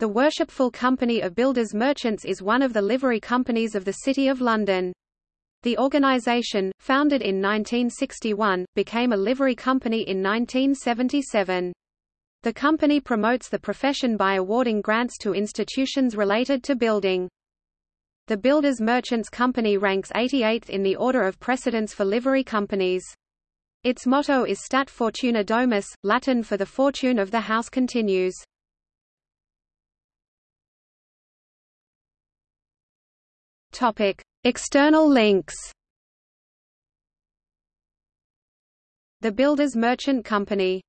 The Worshipful Company of Builders Merchants is one of the livery companies of the City of London. The organisation, founded in 1961, became a livery company in 1977. The company promotes the profession by awarding grants to institutions related to building. The Builders Merchants Company ranks 88th in the order of precedence for livery companies. Its motto is Stat Fortuna Domus, Latin for the fortune of the house continues. Topic: External links. The Builders Merchant Company